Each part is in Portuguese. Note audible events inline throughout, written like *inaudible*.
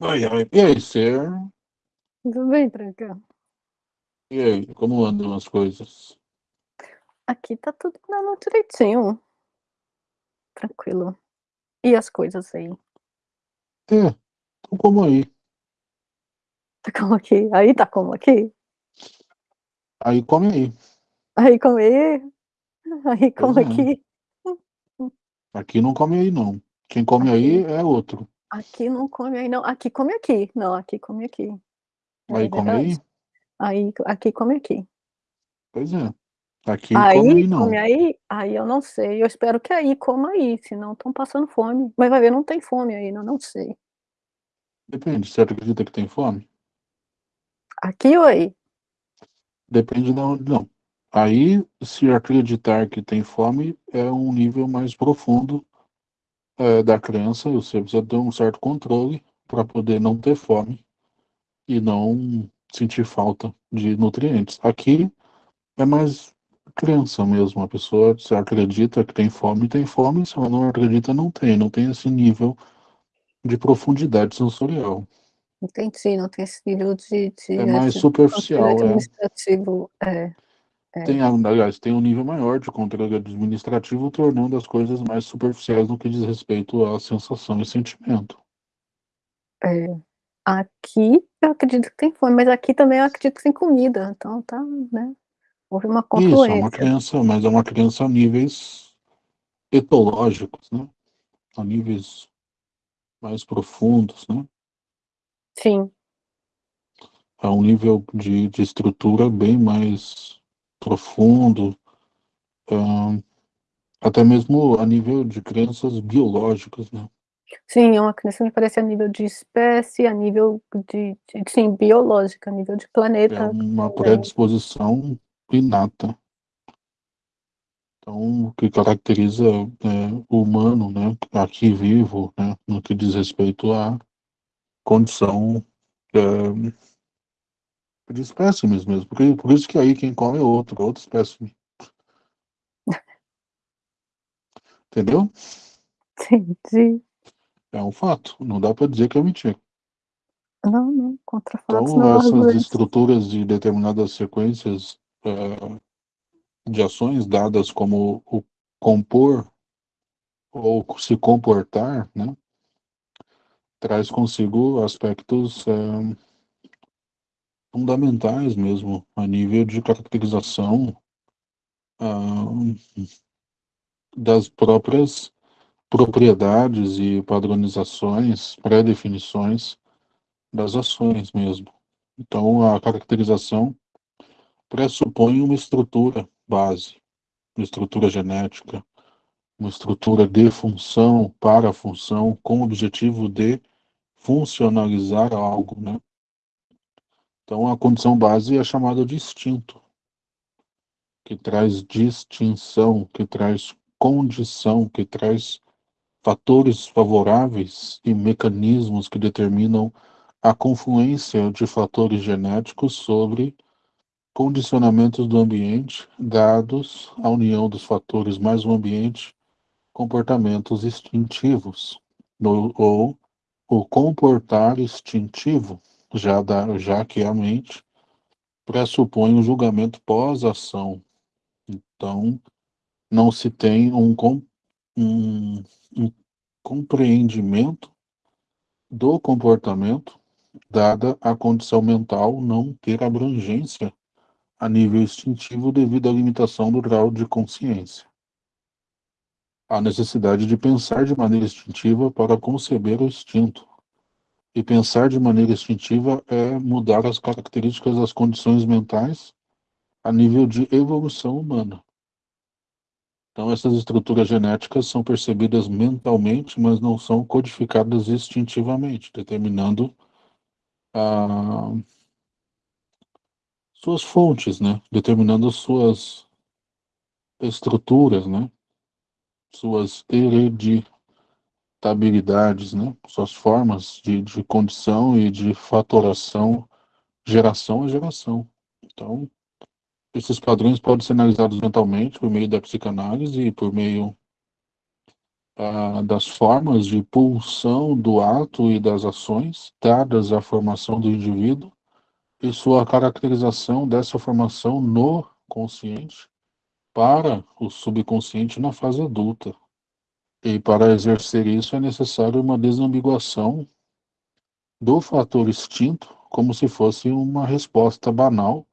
Oi, oi. E aí, Ser? Tudo bem, Tranca? E aí, como andam as coisas? Aqui tá tudo andando direitinho. Tranquilo. E as coisas aí? É, tô como aí. Tá como aqui? Aí tá como aqui? Aí come aí. Aí como aí? Aí Pois como é. aqui? Aqui não come aí, não. Quem come aí é outro. Aqui não come aí, não. Aqui come aqui. Não, aqui come aqui. É Aí come verdade. aí? Aí, aqui come aqui. Pois é. Aqui Aí come aí, não. come aí? Aí eu não sei. Eu espero que aí coma aí, senão estão passando fome. Mas vai ver, não tem fome aí, eu não sei. Depende, você acredita que tem fome? Aqui ou aí? Depende de onde, não. Aí, se acreditar que tem fome, é um nível mais profundo é, da crença. Você precisa ter um certo controle para poder não ter fome e não sentir falta de nutrientes. Aqui é mais crença mesmo. A pessoa se acredita que tem fome, tem fome. Se ela não acredita, não tem. Não tem esse nível de profundidade sensorial. Entendi, não tem esse nível de, de É mais esse superficial, é. administrativo. É, é. Tem, aliás, tem um nível maior de controle administrativo, tornando as coisas mais superficiais no que diz respeito à sensação e sentimento. É. Aqui eu acredito que tem fome, mas aqui também eu acredito que tem comida, então tá, né? Houve uma Isso, é uma confluência. crença, mas é uma crença a níveis etológicos, né? A níveis mais profundos, né? Sim, a um nível de, de estrutura bem mais profundo, até mesmo a nível de crenças biológicas, né? sim, é uma crença me parece a nível de espécie, a nível de, de sim, biológica, a nível de É planeta uma também. predisposição inata. Então, o que caracteriza é, o humano, né, aqui vivo, né, no que diz respeito à condição é, de espécimes mesmo. Porque, por isso que aí quem come é outro, outro espécime. *laughs* Entendeu? Entendi. É um fato. Não dá para dizer que é mentira. Não, não, contra fatos Então, não essas argumentos. estruturas de determinadas sequências é, de ações dadas como o compor ou se comportar, né, traz consigo aspectos é, fundamentais mesmo, a nível de caracterização ah, das próprias propriedades e padronizações, pré-definições das ações mesmo. Então, a caracterização pressupõe uma estrutura base, uma estrutura genética, uma estrutura de função para função, com o objetivo de funcionalizar algo, né? Então, a condição base é chamada de instinto, que traz distinção, que traz condição, que traz fatores favoráveis e mecanismos que determinam a confluência de fatores genéticos sobre condicionamentos do ambiente, dados a união dos fatores mais o ambiente, comportamentos instintivos, ou o comportar instintivo, já, da, já que a mente pressupõe um julgamento pós-ação. Então, não se tem um, um, um compreendimento do comportamento, dada a condição mental não ter abrangência a nível instintivo devido à limitação do grau de consciência. A necessidade de pensar de maneira instintiva para conceber o instinto. E pensar de maneira instintiva é mudar as características das condições mentais a nível de evolução humana. Então, essas estruturas genéticas são percebidas mentalmente, mas não são codificadas instintivamente, determinando a, suas fontes, né? Determinando suas estruturas, né? Suas hereditabilidades, né? Suas formas de, de condição e de fatoração, geração a geração. Então, esses padrões podem ser analisados mentalmente por meio da psicanálise e por meio ah, das formas de pulsão do ato e das ações, dadas a formação do indivíduo, e sua caracterização dessa formação no consciente para o subconsciente na fase adulta. E para exercer isso é necessário uma desambiguação do fator instinto, como se fosse uma resposta banal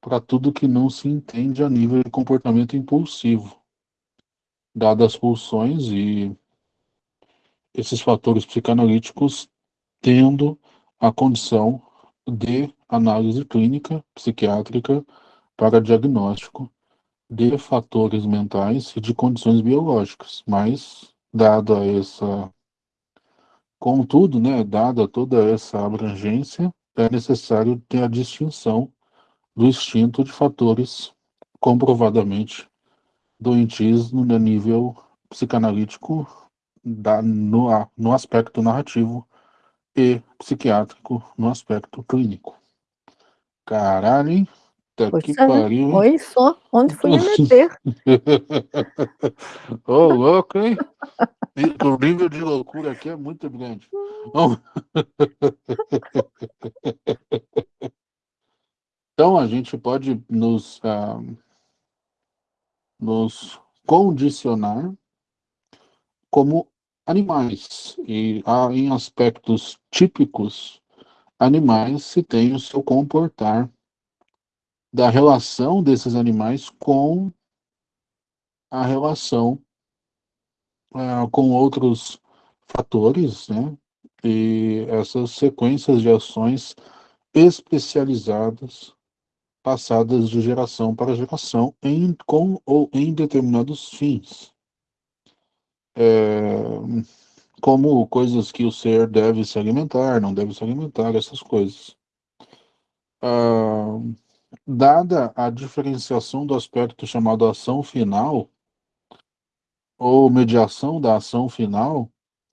para tudo que não se entende a nível de comportamento impulsivo. Dadas as pulsões e esses fatores psicanalíticos tendo a condição de análise clínica psiquiátrica para diagnóstico de fatores mentais e de condições biológicas, mas dada essa contudo, né, dada toda essa abrangência, é necessário ter a distinção do instinto de fatores comprovadamente doentios no nível psicanalítico da, no, no aspecto narrativo e psiquiátrico no aspecto clínico. Caralho, Tá Pois que pariu? Oi, só. Onde fui me meter? *laughs* Ô, louco, hein? O nível de loucura aqui é muito grande. *laughs* Então, a gente pode nos, ah, nos condicionar como animais. E em aspectos típicos, animais se tem o seu comportar da relação desses animais com a relação ah, com outros fatores, né? E essas sequências de ações especializadas passadas de geração para geração em, com ou em determinados fins. É, como coisas que o ser deve se alimentar, não deve se alimentar, essas coisas. Ah, dada a diferenciação do aspecto chamado ação final, ou mediação da ação final,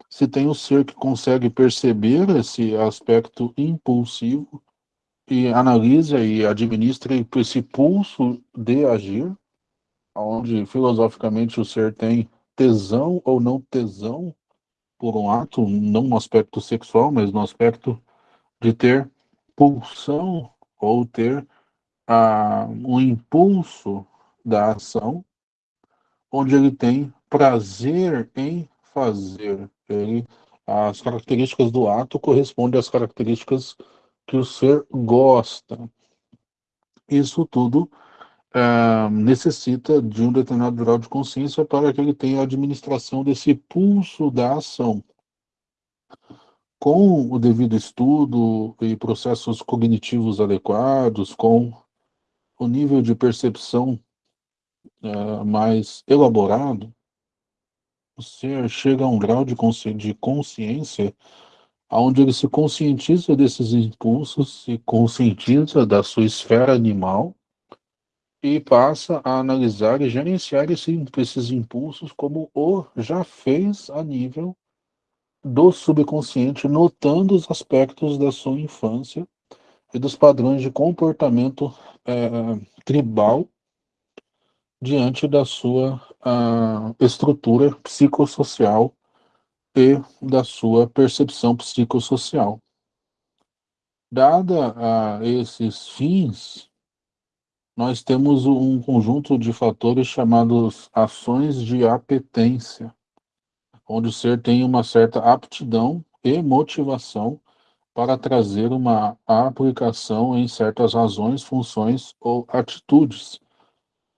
se tem o ser que consegue perceber esse aspecto impulsivo e analisa e administra esse pulso de agir, onde filosoficamente o ser tem tesão ou não tesão por um ato, não no aspecto sexual, mas no aspecto de ter pulsão ou ter ah, um impulso da ação, onde ele tem prazer em fazer. Ele, as características do ato correspondem às características que o ser gosta. Isso tudo ah, necessita de um determinado grau de consciência para que ele tenha a administração desse pulso da ação. Com o devido estudo e processos cognitivos adequados, com o nível de percepção ah, mais elaborado, ser chega a um grau de de consciência onde ele se conscientiza desses impulsos, se conscientiza da sua esfera animal e passa a analisar e gerenciar esse, esses impulsos como o já fez a nível do subconsciente, notando os aspectos da sua infância e dos padrões de comportamento eh, tribal diante da sua ah, estrutura psicossocial e da sua percepção psicossocial. Dada a esses fins, nós temos um conjunto de fatores chamados ações de apetência, onde o ser tem uma certa aptidão e motivação para trazer uma aplicação em certas razões, funções ou atitudes,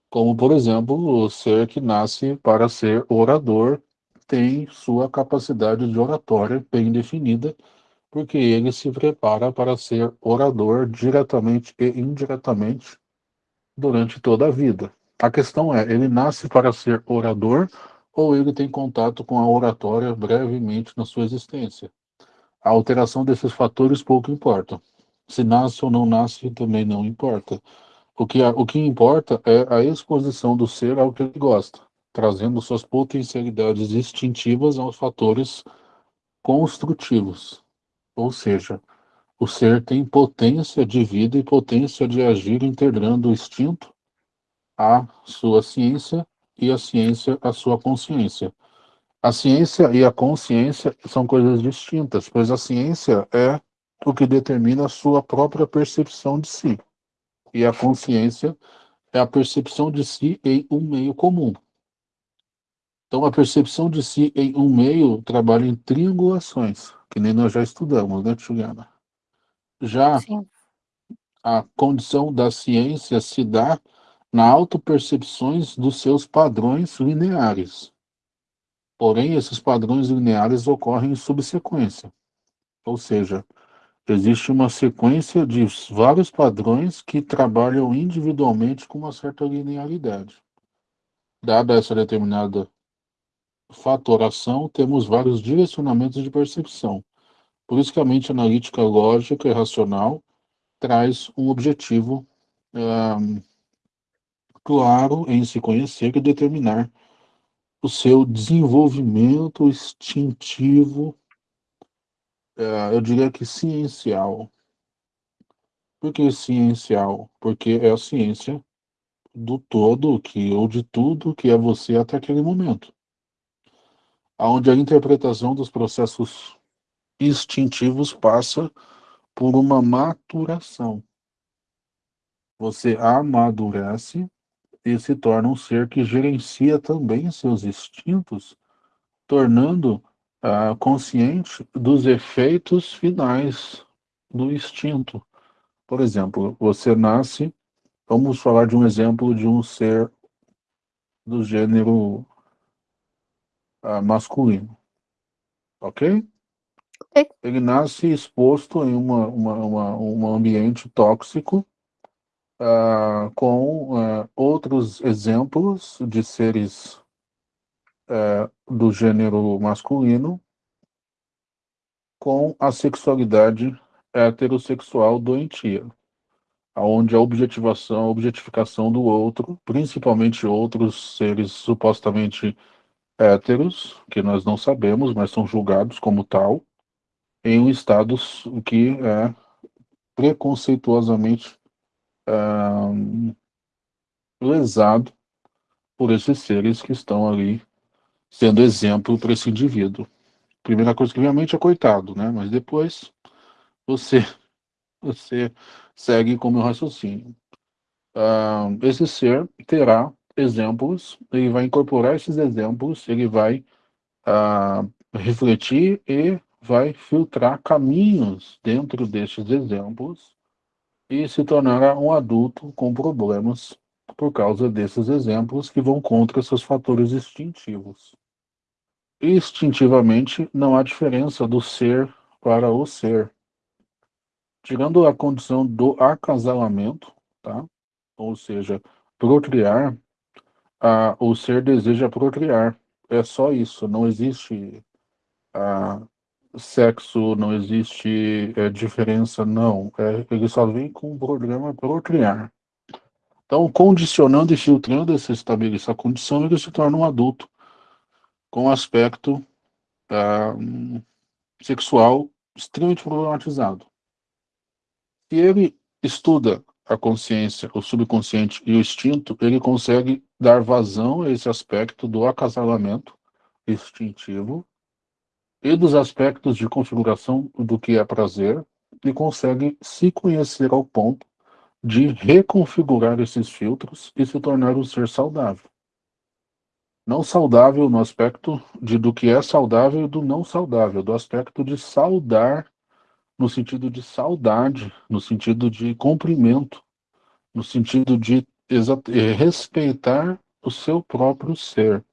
como, por exemplo, o ser que nasce para ser orador tem sua capacidade de oratória bem definida, porque ele se prepara para ser orador diretamente e indiretamente durante toda a vida. A questão é, ele nasce para ser orador ou ele tem contato com a oratória brevemente na sua existência? A alteração desses fatores pouco importa. Se nasce ou não nasce também não importa. O que, o que importa é a exposição do ser ao que ele gosta, trazendo suas potencialidades instintivas aos fatores construtivos. Ou seja, o ser tem potência de vida e potência de agir integrando o instinto à sua ciência e a ciência à sua consciência. A ciência e a consciência são coisas distintas, pois a ciência é o que determina a sua própria percepção de si. E a consciência é a percepção de si em um meio comum. Então, a percepção de si em um meio trabalha em triangulações, que nem nós já estudamos, né, Juliana? Já Sim. a condição da ciência se dá na autopercepções dos seus padrões lineares. Porém, esses padrões lineares ocorrem em subsequência. Ou seja, existe uma sequência de vários padrões que trabalham individualmente com uma certa linearidade. Dada essa determinada fatoração, temos vários direcionamentos de percepção. Por isso que a mente analítica, lógica e racional traz um objetivo um, claro em se conhecer e determinar o seu desenvolvimento instintivo, uh, eu diria que ciencial. Por que ciencial? Porque é a ciência do todo, que, ou de tudo que é você até aquele momento. Onde a interpretação dos processos instintivos passa por uma maturação. Você amadurece e se torna um ser que gerencia também seus instintos, tornando uh, consciente dos efeitos finais do instinto. Por exemplo, você nasce, vamos falar de um exemplo de um ser do gênero uh, masculino, ok? Ele nasce exposto em uma, uma, uma, um ambiente tóxico, uh, com uh, outros exemplos de seres uh, do gênero masculino, com a sexualidade heterossexual doentia, onde a objetivação, a objetificação do outro, principalmente outros seres supostamente héteros, que nós não sabemos, mas são julgados como tal, em um estado que é preconceituosamente lesado por esses seres que estão ali sendo exemplo para esse indivíduo. Primeira coisa que vem à mente é coitado, né? Mas depois você *laughs* você segue com o meu raciocínio. Uh, esse ser terá exemplos, ele vai incorporar esses exemplos, ele vai uh, refletir e vai filtrar caminhos dentro destes exemplos e se tornará um adulto com problemas por causa desses exemplos que vão contra seus fatores instintivos. Instintivamente, não há diferença do ser para o ser. Tirando a condição do acasalamento, tá? ou seja, procriar, a, o ser deseja procriar. É só isso, não existe a, sexo, não existe é, diferença, não. É, ele só vem com um programa procriar. Então, condicionando e filtrando essa, essa condição, ele se torna um adulto com aspecto ah, sexual extremamente problematizado. Se ele estuda a consciência, o subconsciente e o instinto, ele consegue dar vazão a esse aspecto do acasalamento instintivo e dos aspectos de configuração do que é prazer e consegue se conhecer ao ponto de reconfigurar esses filtros e se tornar um ser saudável. Não saudável no aspecto de do que é saudável e do não saudável, do aspecto de saudar no sentido de saudade, no sentido de cumprimento, no sentido de eh, respeitar o seu próprio ser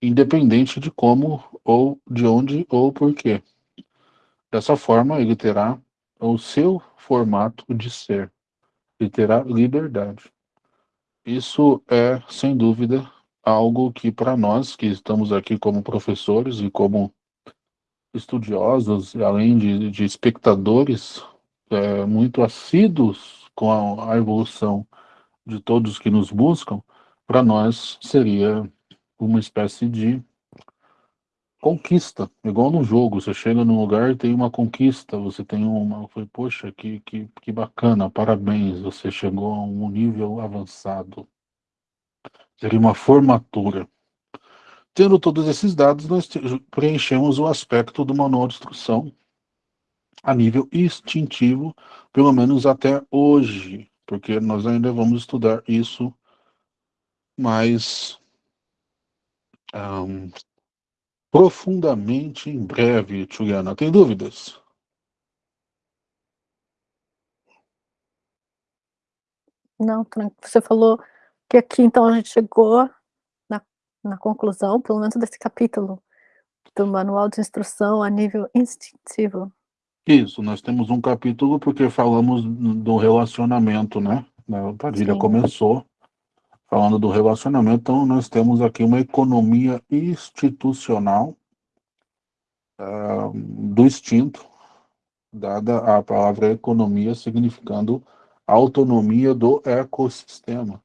independente de como, ou de onde, ou porquê. Dessa forma, ele terá o seu formato de ser, ele terá liberdade. Isso é, sem dúvida, algo que para nós que estamos aqui como professores e como estudiosos, além de, de espectadores é, muito assíduos com a, a evolução de todos que nos buscam, para nós seria uma espécie de conquista, igual no jogo, você chega num lugar e tem uma conquista, você tem uma, foi, poxa, que, que, que bacana, parabéns, você chegou a um nível avançado. Seria uma formatura. Tendo todos esses dados, nós preenchemos o aspecto do manual de instrução a nível instintivo, pelo menos até hoje, porque nós ainda vamos estudar isso mais um, profundamente em breve, Juliana. Tem dúvidas? Não, você falou que aqui então a gente chegou na, na conclusão, pelo menos desse capítulo, do manual de instrução a nível instintivo. Isso, nós temos um capítulo porque falamos do relacionamento, né? A Padilha Sim. começou falando do relacionamento, então nós temos aqui uma economia institucional uh, do instinto, dada a palavra economia significando autonomia do ecossistema.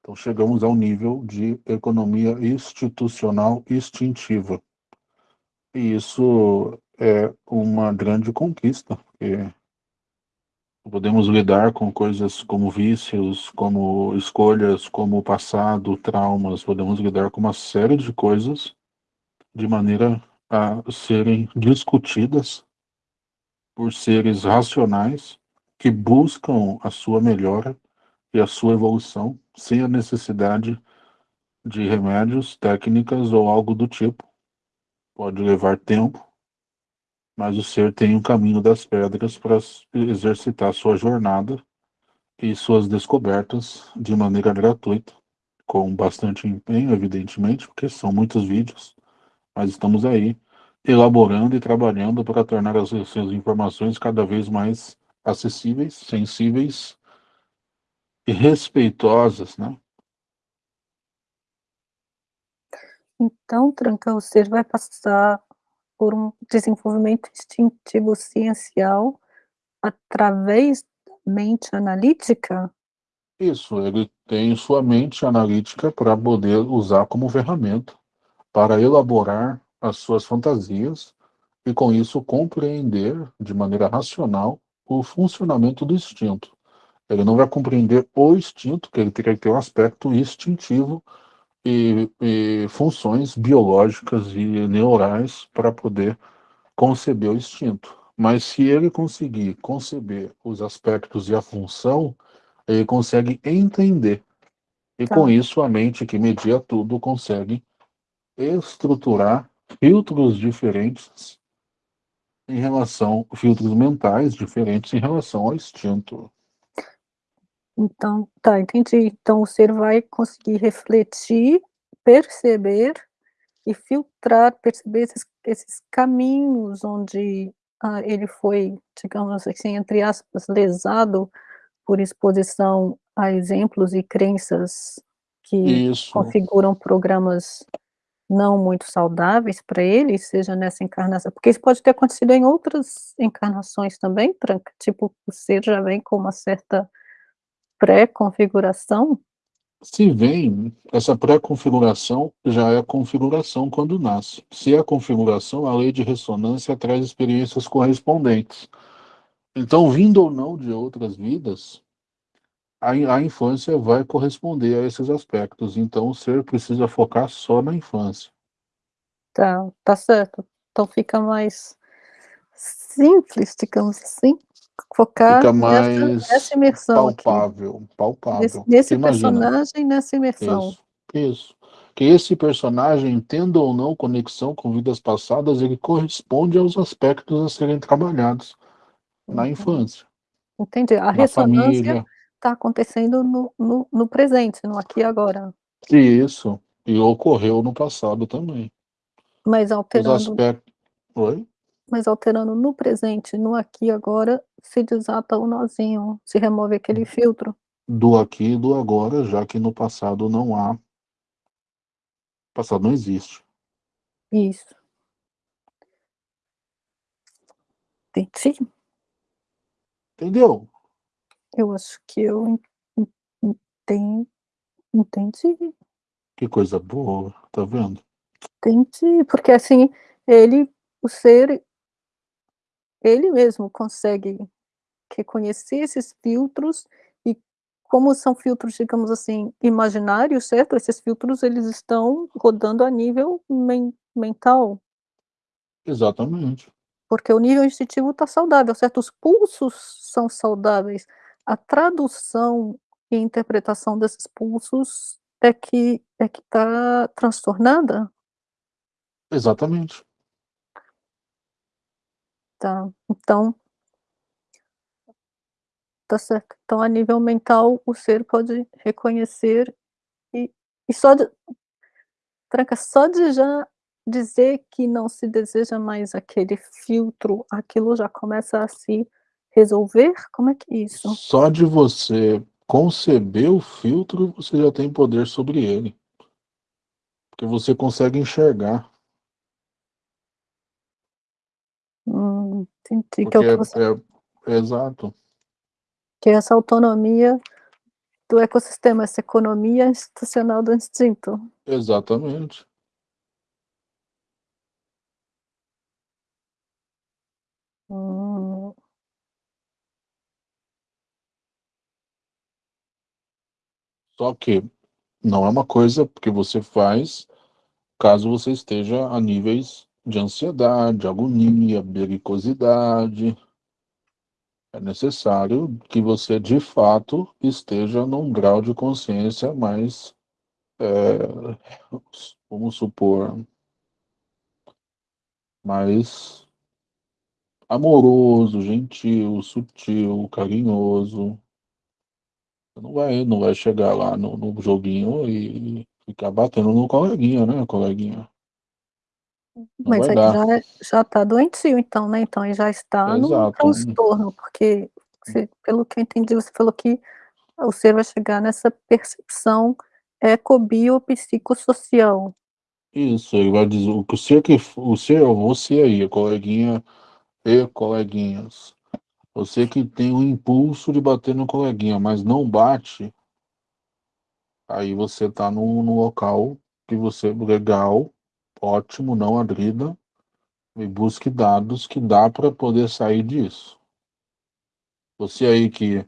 Então chegamos ao nível de economia institucional instintiva. E isso é uma grande conquista, porque podemos lidar com coisas como vícios, como escolhas, como passado, traumas, podemos lidar com uma série de coisas de maneira a serem discutidas por seres racionais que buscam a sua melhora e a sua evolução sem a necessidade de remédios, técnicas ou algo do tipo. Pode levar tempo, mas o ser tem um caminho das pedras para exercitar sua jornada e suas descobertas de maneira gratuita, com bastante empenho, evidentemente, porque são muitos vídeos, mas estamos aí elaborando e trabalhando para tornar as suas informações cada vez mais acessíveis, sensíveis e respeitosas, né? Então, Tranca, o ser vai passar por um desenvolvimento instintivo ciencial através da mente analítica? Isso, ele tem sua mente analítica para poder usar como ferramenta para elaborar as suas fantasias e, com isso, compreender de maneira racional o funcionamento do instinto. Ele não vai compreender o instinto, que ele teria que ter um aspecto instintivo e, e funções biológicas e neurais para poder conceber o instinto. Mas se ele conseguir conceber os aspectos e a função, ele consegue entender. E tá. com isso a mente que media tudo consegue estruturar filtros diferentes em relação, filtros mentais diferentes em relação ao instinto. Então, tá, entendi. Então o ser vai conseguir refletir, perceber e filtrar, perceber esses, esses caminhos onde ah, ele foi, digamos assim, entre aspas, lesado por exposição a exemplos e crenças que Isso. configuram programas não muito saudáveis para ele, seja nessa encarnação, porque isso pode ter acontecido em outras encarnações também, Tranca, tipo, o ser já vem com uma certa pré-configuração? Se vem, essa pré-configuração já é configuração quando nasce. Se é configuração, a lei de ressonância traz experiências correspondentes. Então, vindo ou não de outras vidas, a, a infância vai corresponder a esses aspectos. Então, o ser precisa focar só na infância. Tá, tá certo. Então fica mais simples, digamos assim, focar fica mais nessa, nessa imersão palpável, aqui. palpável. Nesse, nesse personagem, nessa imersão. Isso, isso. Que esse personagem, tendo ou não conexão com vidas passadas, ele corresponde aos aspectos a serem trabalhados uhum. na infância. Entendi. A ressonância está acontecendo no, no, no, presente, no aqui e agora. Isso, e ocorreu no passado também. Mas alterando... Os aspectos... Oi? Mas alterando no presente, no aqui e agora, se desata o nozinho, se remove aquele filtro. Do aqui e do agora, já que no passado não há... O passado não existe. Isso. Entendi. Entendeu? Eu acho que eu entendi. Entendi. Que coisa boa, tá vendo? Entendi, porque assim, ele, o ser, ele mesmo consegue reconhecer esses filtros e como são filtros, digamos assim, imaginários, certo? Esses filtros, eles estão rodando a nível men mental. Exatamente. Porque o nível instintivo está saudável, certo? Os pulsos são saudáveis. A tradução e interpretação desses pulsos é que é que está transtornada? Exatamente. Tá, então Tá certo. Então a nível mental, o ser pode reconhecer e e só de Tranca, só de já dizer que não se deseja mais aquele filtro, aquilo já começa a se resolver? Como é que é isso? Só de você conceber o filtro, você já tem poder sobre ele. Porque você consegue enxergar. Hum, entendi, que é Porque o que é você é exato. Que é essa autonomia do ecossistema, essa economia institucional do instinto. Exatamente. Hum. Só que não é uma coisa que você faz caso você esteja a níveis de ansiedade, agonia, belicosidade. É necessário que você, de fato, esteja num grau de consciência mais, eh, vamos supor mais amoroso, gentil, sutil, carinhoso. Você não vai não vai chegar lá no no joguinho e ficar batendo no coleguinha, né, coleguinha. Não Mas vai aí dar. já é já tá doentio então, né, então aí já está Exato, hum. transtorno, porque você pelo que eu entendi, você falou que o ser vai chegar nessa percepção ecobiopsicossocial. Isso, ele vai dizer o ser que o ser você aí, coleguinha e coleguinhas. Você que tem o impulso de bater no coleguinha, mas não bate aí você tá num num local que você legal, ótimo, não agrida, e busque dados que dá pra poder sair disso. Você aí que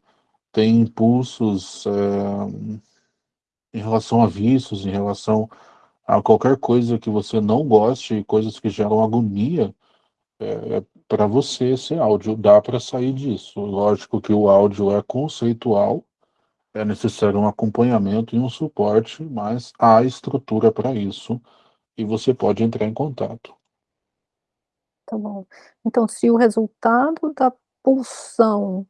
tem impulsos, eh, em relação a vícios, em relação a qualquer coisa que você não goste, coisas que geram agonia, eh, pra você esse áudio, dá pra sair disso. Lógico que o áudio é conceitual, é necessário um acompanhamento e um suporte, mas há estrutura pra isso, e você pode entrar em contato. Tá bom. Então se o resultado da pulsão,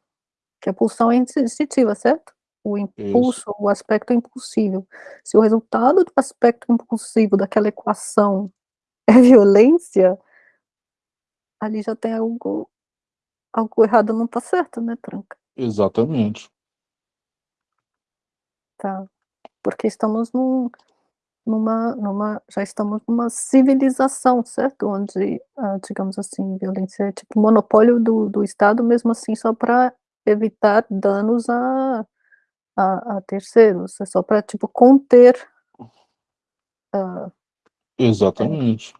que a pulsão é instintiva, certo? O Isso. impulso, o aspecto impulsivo. Se o resultado do aspecto impulsivo daquela equação é violência ali já tem algo algo errado não tá certo, né, Tranca? Exatamente. Tá. Porque estamos num numa numa já estamos numa civilização, certo? Onde, hã, digamos assim, violência é tipo monopólio do do estado, mesmo assim só pra evitar danos a a a terceiros, é só pra, tipo, conter é. Exatamente.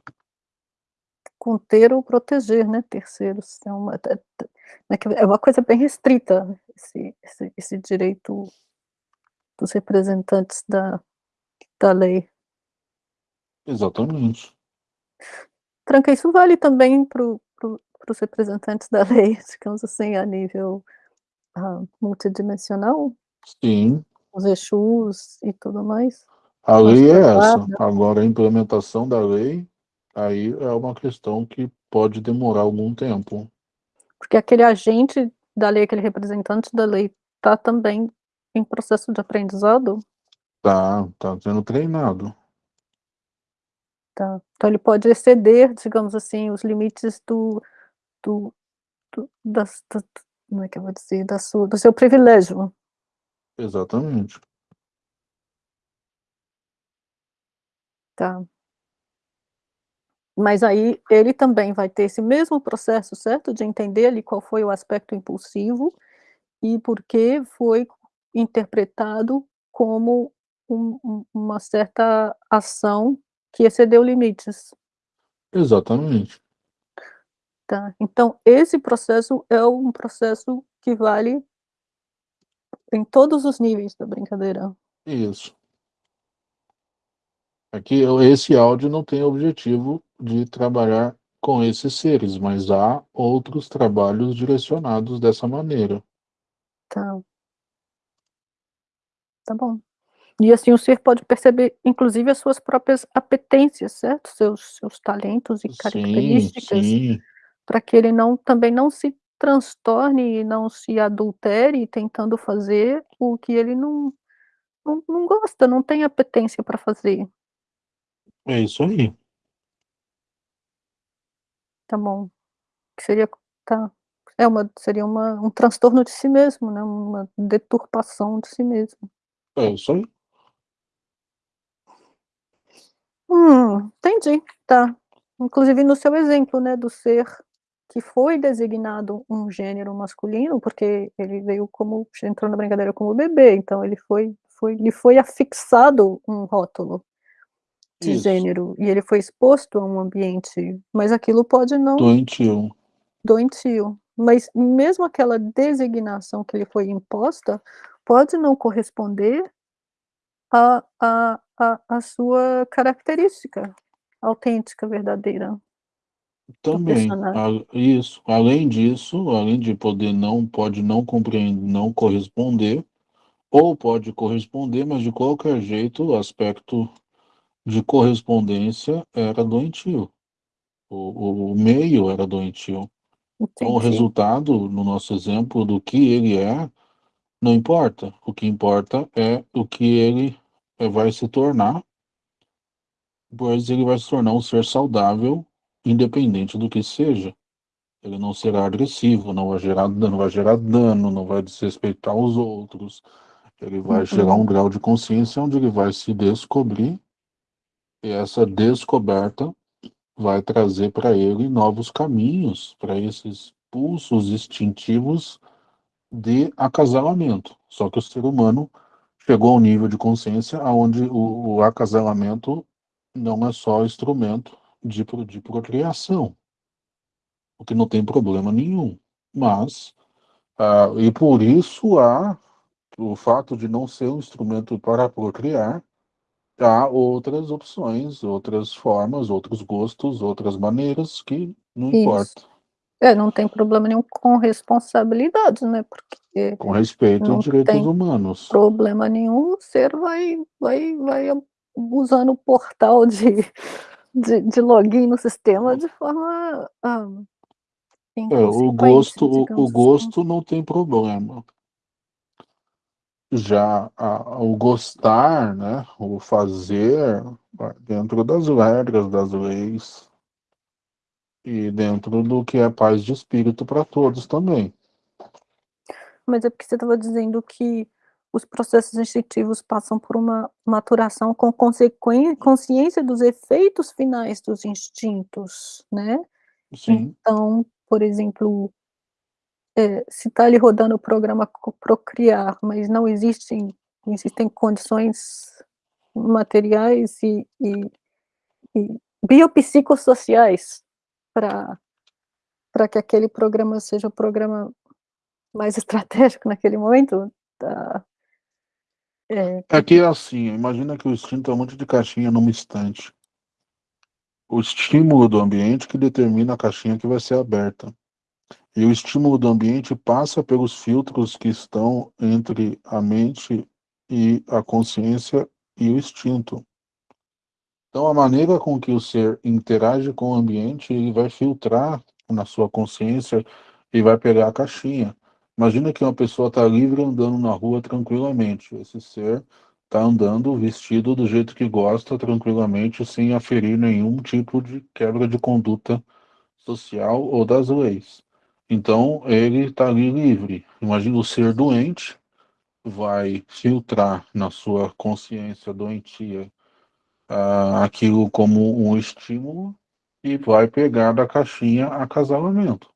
Conter ou proteger, né, terceiros, é uma ta é que é uma coisa bem restrita esse esse esse direito dos representantes da da lei. Exatamente. Tranca, isso vale também para os representantes da lei, *laughs* digamos assim, a nível, hã, multidimensional? Sim. Os exus e tudo mais? A lei da é essa, guarda? agora a implementação da lei, aí é uma questão que pode demorar algum tempo. Porque aquele agente da lei, aquele representante da lei, tá também em processo de aprendizado? Tá, tá sendo treinado. Tá. Então ele pode exceder, digamos assim, os limites do do do das da como é que eu vou dizer? Da sua do seu privilégio. Exatamente. Tá. Mas aí ele também vai ter esse mesmo processo, certo? De entender ali qual foi o aspecto impulsivo, e por que foi interpretado como um uma certa ação que excedeu limites. Exatamente. Tá, então esse processo é um processo que vale em todos os níveis da brincadeira. Isso. Aqui, esse áudio não tem objetivo de trabalhar com esses seres, mas há outros trabalhos direcionados dessa maneira. Tá. Tá bom. E assim o ser pode perceber, inclusive, as suas próprias apetências, certo? Seus seus talentos e Sim, características, para que ele não também não se transtorne e não se adultere tentando fazer o que ele não não não gosta, não tem apetência para fazer. É isso aí. Tá bom. Que seria tá. É uma seria uma um transtorno de si mesmo, né, uma deturpação de si mesmo. É isso aí. Hum, entendi, tá. Inclusive no seu exemplo, né, do ser que foi designado um gênero masculino, porque ele veio como entrou na brincadeira como bebê, então ele foi foi lhe foi afixado um rótulo de Isso. gênero, e ele foi exposto a um ambiente, mas aquilo pode não Doentio. doentio. Mas mesmo aquela designação que lhe foi imposta, pode não corresponder a a a a sua característica autêntica, verdadeira Também, a isso. Além disso, além de poder não pode não compreender, não corresponder, ou pode corresponder, mas de qualquer jeito o aspecto de correspondência era doentio. O o meio era doentio. Então o Entendi. resultado, no nosso exemplo, do que ele é, não importa. O que importa é o que ele, vai se tornar pois ele vai se tornar um ser saudável, independente do que seja. Ele não será agressivo, não vai gerar dano não vai gerar dano, não vai desrespeitar os outros. Ele vai chegar a um Uhum. grau de consciência onde ele vai se descobrir e essa descoberta vai trazer para ele novos caminhos, para esses pulsos instintivos de acasalamento. Só que o ser humano chegou ao nível de consciência aonde o o acasalamento não é só instrumento de de procriação. O que não tem problema nenhum, mas, ah, e por isso há o fato de não ser um instrumento para procriar, há outras opções, outras formas, outros gostos, outras maneiras que não Isso. importa. É, não tem problema nenhum com responsabilidades, né, porque Com respeito aos não direitos tem humanos. problema nenhum, o ser vai vai vai usando o portal de de de login no sistema de forma, hã, É, o gosto o assim. gosto não tem problema. Já a o gostar, né, o fazer, dentro das regras, das leis e dentro do que é paz de espírito para todos também. Mas é porque você estava dizendo que os processos instintivos passam por uma maturação com consciência dos efeitos finais dos instintos, né. Sim. Então, por exemplo eh, se está ali rodando o programa procriar, mas não existem existem condições materiais e e e biopsicossociais pra que aquele programa seja o programa mais *laughs* estratégico naquele momento, tá É, compli é assim, imagina que o instinto é um monte de caixinha numa estante. O estímulo do ambiente que determina a caixinha que vai ser aberta. E o estímulo do ambiente passa pelos filtros que estão entre a mente e a consciência e o instinto. Então a maneira com que o ser interage com o ambiente, ele vai filtrar na sua consciência e vai pegar a caixinha. Imagina que uma pessoa está livre andando na rua tranquilamente, esse ser está andando vestido do jeito que gosta tranquilamente, sem aferir nenhum tipo de quebra de conduta social ou das leis. Então ele está ali livre. Imagina o ser doente, vai filtrar na sua consciência doentia, ah, aquilo como um estímulo e vai pegar da caixinha acasalamento.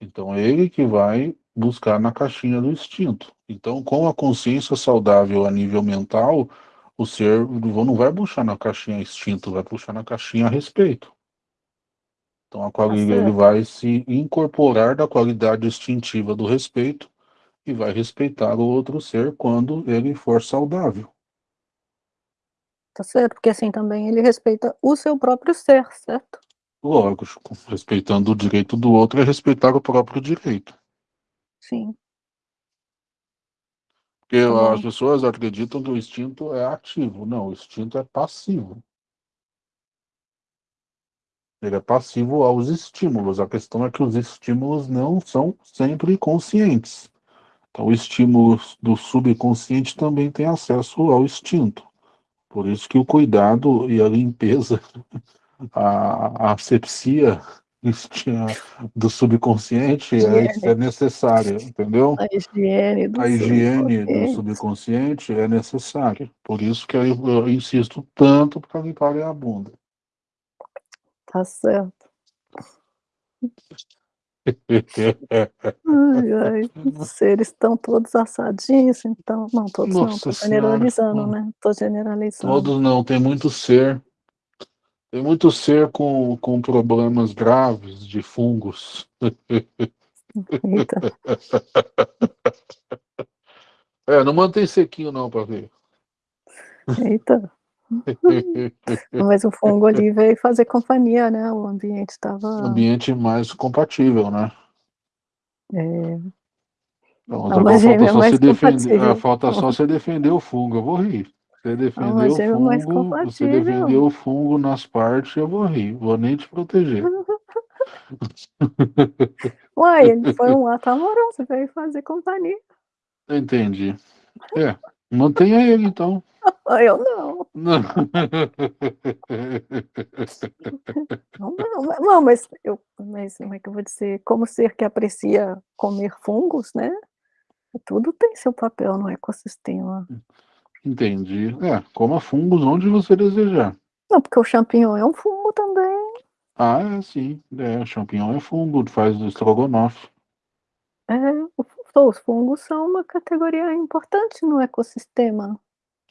Então é ele que vai buscar na caixinha do instinto. Então com a consciência saudável a nível mental, o ser não vai puxar na caixinha instinto, vai puxar na caixinha respeito. Então a Tá quali ele vai se incorporar da qualidade instintiva do respeito e vai respeitar o outro ser quando ele for saudável. Tá certo, porque assim também ele respeita o seu próprio ser, certo? Lógico, respeitando o direito do outro é respeitar o próprio direito. Sim. Porque Tá as pessoas acreditam que o instinto é ativo. Não, o instinto é passivo. Ele é passivo aos estímulos. A questão é que os estímulos não são sempre conscientes. Então, o estímulo do subconsciente também tem acesso ao instinto. Por isso que o cuidado e a limpeza, a, a asepsia do subconsciente é, é necessária, entendeu? A higiene do A higiene do subconsciente é necessária. Por isso que eu, eu insisto tanto para limparem a bunda. Tá certo. Ai, ai, os seres estão todos assadinhos, então, não, todos Nossa não, tô generalizando, senhora. né, tô generalizando. Todos não, tem muito ser, tem muito ser com, com problemas graves de fungos. Eita. *laughs* É, não mantém sequinho não, para ver. Eita. Mas o fungo ali veio fazer companhia, né? O ambiente estava. Ambiente mais compatível, né? É. Então, falta só, se defender, falta só você defender o fungo, eu vou rir. Você defender o fungo, você defender o fungo nas partes, eu vou rir, vou nem te proteger. *laughs* Uai, ele foi um ato *laughs* amoroso, veio fazer companhia. Entendi. É, mantenha ele então. *laughs* Eu *laughs* não. Não, não, não, mas, eu, mas como é que eu vou dizer? Como ser que aprecia comer fungos, né? Tudo tem seu papel no ecossistema. Entendi. É, coma fungos onde você desejar. Não, porque o champignon é um fungo também. Ah, é, sim. É, champignon é fungo, faz estrogonofe. É, os fungos são uma categoria importante no ecossistema.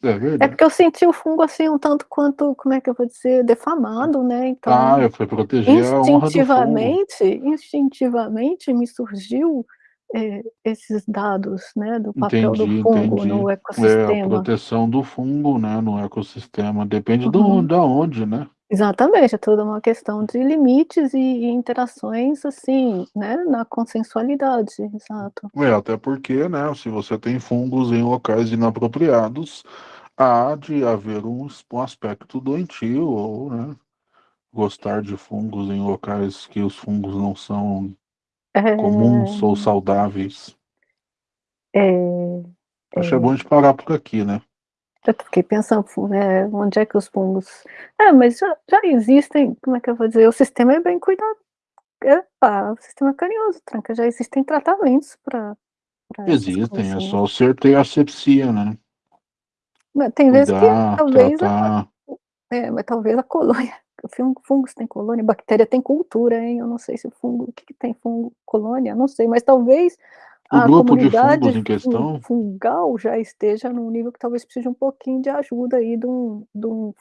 É verdade. É porque eu senti o fungo assim um tanto quanto, como é que eu vou dizer, defamado, né? Então, ah, eu fui proteger instintivamente, instintivamente me surgiu é, esses dados, né, do papel entendi, do fungo entendi. no ecossistema. É a proteção do fungo, né, no ecossistema. Depende uhum. do, da onde, né? Exatamente, é toda uma questão de limites e, e interações, assim, né, na consensualidade, exato. É, até porque, né, se você tem fungos em locais inapropriados, há de haver um, um aspecto doentio, ou, né, gostar de fungos em locais que os fungos não são é... comuns ou saudáveis. É... Acho é bom a gente parar por aqui, né? Eu fiquei pensando, né, onde é que os fungos... É, mas já, já existem, como é que eu vou dizer, o sistema é bem cuidado. É, ah, o sistema é carinhoso, tranca, já existem tratamentos para... Existem, é só você ter asepsia, né? Mas tem Cuidar, vezes que talvez a, é, mas talvez a colônia, *laughs* fungos tem colônia, bactéria tem cultura, hein? Eu não sei se o fungo, o que, que tem fungo, colônia, não sei, mas talvez o a grupo de fungos em questão fungal já esteja num nível que talvez precise um pouquinho de ajuda aí de um, de um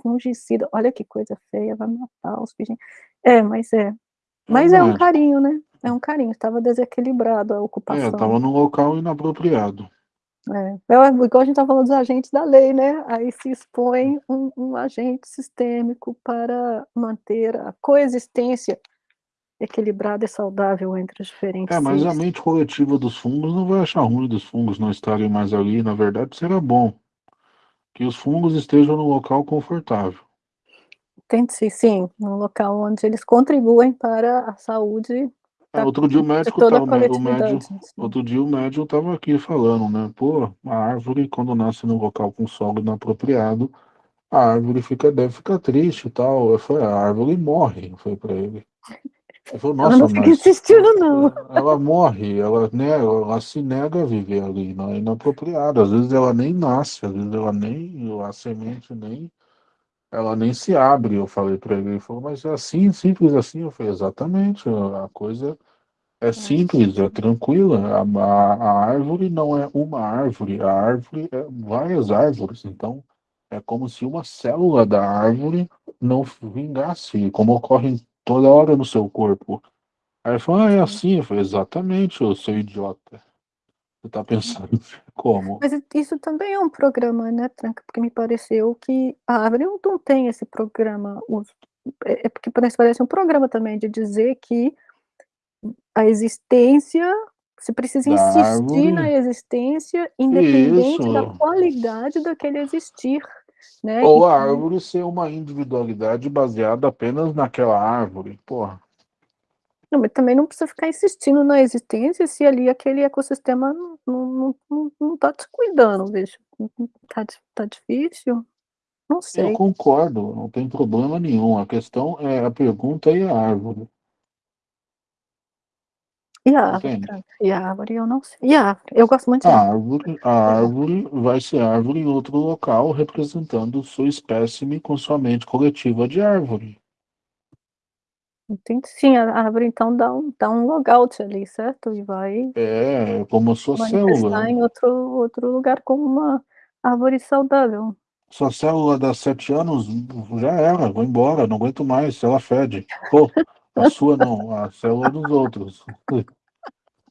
fungicida. Olha que coisa feia, vai matar os bichinhos. É, mas é. Mas é, é um carinho, né? É um carinho. Estava desequilibrado a ocupação. É, estava num local inapropriado. É, é igual a gente está falando dos agentes da lei, né? Aí se expõe um, um agente sistêmico para manter a coexistência equilibrada e saudável entre os diferentes É, mas a mente coletiva dos fungos não vai achar ruim dos fungos não estarem mais ali, na verdade será bom que os fungos estejam no local confortável. Entendi, sim, no local onde eles contribuem para a saúde é, outro dia o médico tava, o médium, outro dia o médium estava aqui falando, né? Pô, a árvore quando nasce no local com solo inapropriado, a árvore fica, deve ficar triste e tal. Eu falei, a árvore morre, foi para ele. Ele falou, Nossa, ela não fica insistindo, não. Ela morre, ela, né, ela se nega a viver ali, não é inapropriado. Às vezes ela nem nasce, às vezes ela nem, a semente nem, ela nem se abre. Eu falei para ele, ele falou, mas é assim, simples assim. Eu falei, exatamente, a coisa é simples, é tranquila. A, a, a árvore não é uma árvore, a árvore é várias árvores. Então, é como se uma célula da árvore não vingasse, como ocorre toda hora no seu corpo. Aí ele falou, ah, é assim. Eu falei, exatamente, eu sou idiota. Você está pensando *laughs* como? Mas isso também é um programa, né, Tranca, porque me pareceu que a árvore não tem esse programa, é é porque parece parece um programa também de dizer que a existência você precisa Da insistir na existência, independente da Isso. qualidade daquele existir, né, Ou a árvore ser uma individualidade baseada apenas naquela árvore, porra. Não, mas também não precisa ficar insistindo na existência, se ali aquele ecossistema não não não não tá te cuidando, bicho. Tá tá difícil? Não Eu sei. concordo, não tem problema nenhum, a questão é a pergunta e a árvore. E a árvore, Entende? E a árvore eu não sei. E a árvore? Eu gosto muito A de árvore. árvore a a árvore? vai ser árvore em outro local, representando sua espécime com sua mente coletiva de árvore. Entendi. Sim, a árvore então dá um dá um logout ali, certo? E vai É, como a sua célula. em outro outro lugar como uma árvore saudável. Sua célula dá 7 anos, já era, vou embora, não aguento mais, ela fede. Pô, a sua não, a célula dos outros. *laughs*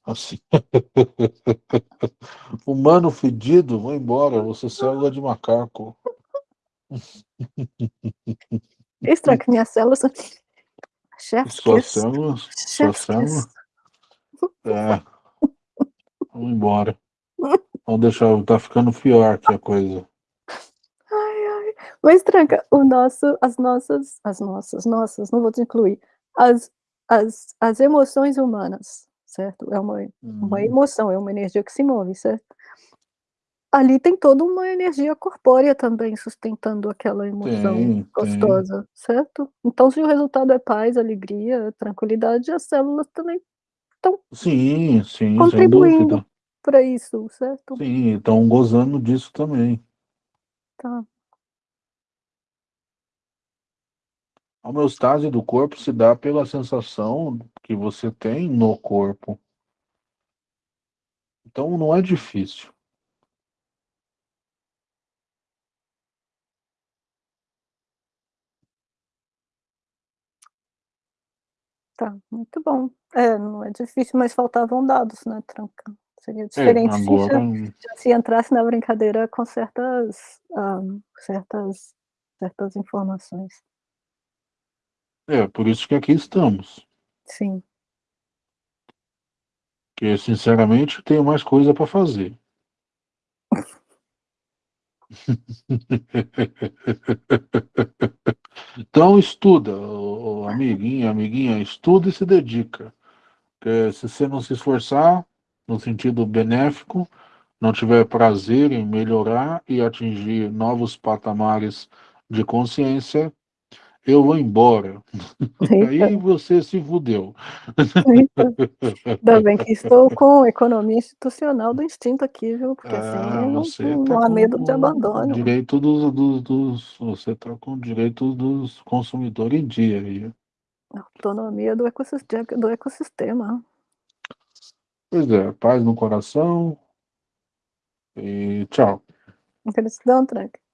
Assim. *laughs* Humano fedido, vou embora, você célula de macaco. Isso, Tranca, minhas células são chef's Sua kiss. célula sua Chef's célula kiss. É. Vamos embora. Vamos deixar tá ficando pior aqui a coisa. Ai, ai. Mas, Tranca, o nosso as nossas as nossas nossas, não vou te incluir. As as as emoções humanas, certo? É uma uma Uhum. emoção, é uma energia que se move, certo? Ali tem toda uma energia corpórea também sustentando aquela emoção Tem, tem. gostosa, certo? Então se o resultado é paz, alegria, tranquilidade, as células também estão Sim, sim, contribuindo pra isso, certo? Sim, estão gozando disso também. Tá. A homeostase do corpo se dá pela sensação que você tem no corpo. Então não é difícil. Tá, muito bom. É, não é difícil, mas faltavam dados, né, Tranca. Seria É, diferente se agora já já se entrasse na brincadeira com certas, hã, certas certas informações. É, por isso que aqui estamos. Sim. Porque sinceramente tenho mais coisa pra fazer. *laughs* Então estuda, amiguinho, amiguinha, estuda e se dedica. Porque se você não se esforçar, no sentido benéfico, não tiver prazer em melhorar e atingir novos patamares de consciência, eu vou embora. Eita. Aí você se fudeu. Ainda bem que estou com economia institucional do instinto aqui, viu, porque assim Ah, não você tá não há medo de abandono. direito dos dos dos você tá com o direito dos consumidor em dia aí. Autonomia do ecossis do ecossistema. Pois é, paz no coração. E tchau. Gratidão, Tranca.